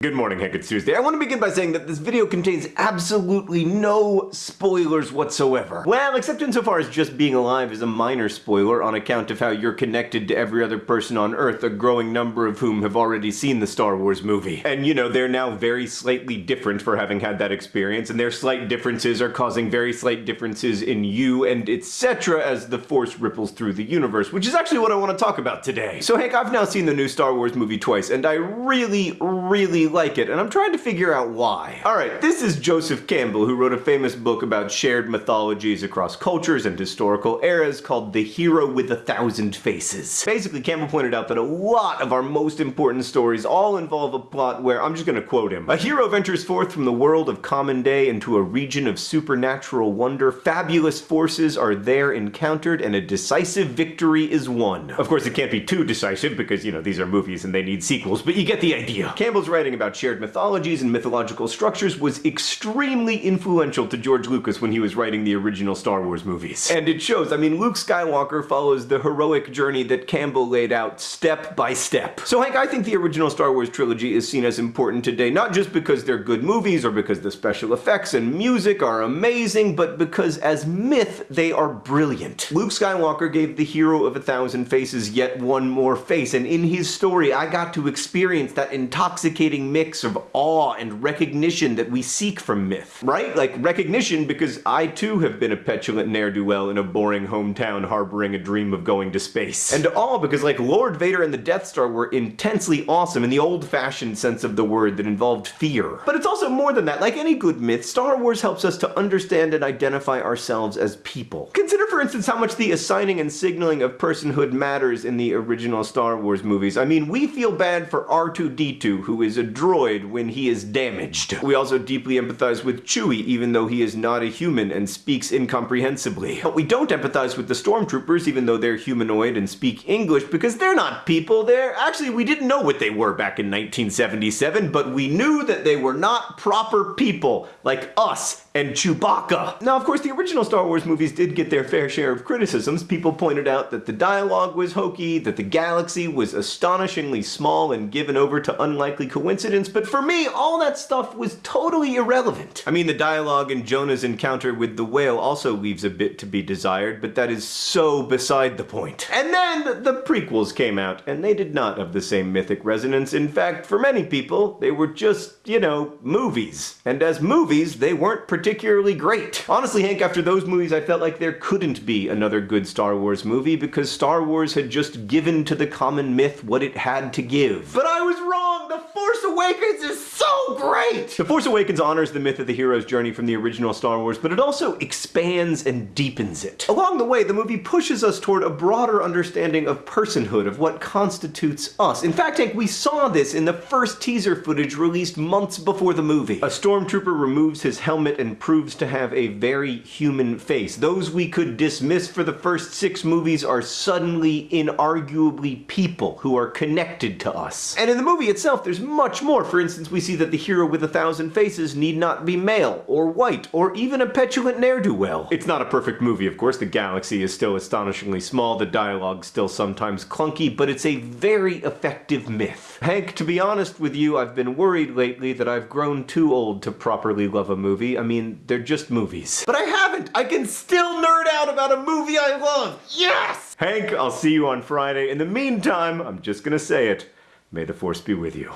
Good morning, Hank. It's Tuesday. I want to begin by saying that this video contains absolutely no spoilers whatsoever. Well, except insofar as just being alive is a minor spoiler on account of how you're connected to every other person on Earth, a growing number of whom have already seen the Star Wars movie. And you know, they're now very slightly different for having had that experience, and their slight differences are causing very slight differences in you and etc. as the Force ripples through the universe, which is actually what I want to talk about today. So Hank, I've now seen the new Star Wars movie twice, and I really, really like it, and I'm trying to figure out why. Alright, this is Joseph Campbell, who wrote a famous book about shared mythologies across cultures and historical eras called The Hero with a Thousand Faces. Basically, Campbell pointed out that a lot of our most important stories all involve a plot where, I'm just gonna quote him, a hero ventures forth from the world of common day into a region of supernatural wonder, fabulous forces are there encountered, and a decisive victory is won. Of course, it can't be too decisive because, you know, these are movies and they need sequels, but you get the idea. Campbell's writing about shared mythologies and mythological structures was extremely influential to George Lucas when he was writing the original Star Wars movies. And it shows, I mean, Luke Skywalker follows the heroic journey that Campbell laid out step by step. So Hank, I think the original Star Wars trilogy is seen as important today, not just because they're good movies or because the special effects and music are amazing, but because as myth, they are brilliant. Luke Skywalker gave the hero of a thousand faces yet one more face, and in his story, I got to experience that intoxicating mix of awe and recognition that we seek from myth. Right? Like, recognition because I too have been a petulant ne'er-do-well in a boring hometown harboring a dream of going to space. And awe because, like, Lord Vader and the Death Star were intensely awesome in the old-fashioned sense of the word that involved fear. But it's also more than that. Like any good myth, Star Wars helps us to understand and identify ourselves as people. Consider, for instance, how much the assigning and signaling of personhood matters in the original Star Wars movies. I mean, we feel bad for R2-D2, who is a droid when he is damaged. We also deeply empathize with Chewie, even though he is not a human and speaks incomprehensibly. But we don't empathize with the stormtroopers, even though they're humanoid and speak English, because they're not people, they're... Actually, we didn't know what they were back in 1977, but we knew that they were not proper people, like us and Chewbacca. Now, of course, the original Star Wars movies did get their fair share of criticisms. People pointed out that the dialogue was hokey, that the galaxy was astonishingly small and given over to unlikely coincidence, but for me, all that stuff was totally irrelevant. I mean, the dialogue in Jonah's encounter with the whale also leaves a bit to be desired, but that is so beside the point. And then the prequels came out, and they did not have the same mythic resonance. In fact, for many people, they were just, you know, movies. And as movies, they weren't particularly great. Honestly, Hank, after those movies, I felt like there couldn't be another good Star Wars movie because Star Wars had just given to the common myth what it had to give. But I was wrong! The Force Awakens is so great! The Force Awakens honors the myth of the hero's journey from the original Star Wars, but it also expands and deepens it. Along the way, the movie pushes us toward a broader understanding of personhood, of what constitutes us. In fact, Hank, we saw this in the first teaser footage released months before the movie. A stormtrooper removes his helmet and proves to have a very human face. Those we could dismiss for the first six movies are suddenly, inarguably people who are connected to us. And in the movie itself, there's much more. For instance, we see that the hero with a thousand faces need not be male, or white, or even a petulant ne'er-do-well. It's not a perfect movie, of course. The galaxy is still astonishingly small, the dialogue still sometimes clunky, but it's a very effective myth. Hank, to be honest with you, I've been worried lately that I've grown too old to properly love a movie. I mean, they're just movies. But I haven't! I can still nerd out about a movie I love! Yes! Hank, I'll see you on Friday. In the meantime, I'm just gonna say it. May the Force be with you.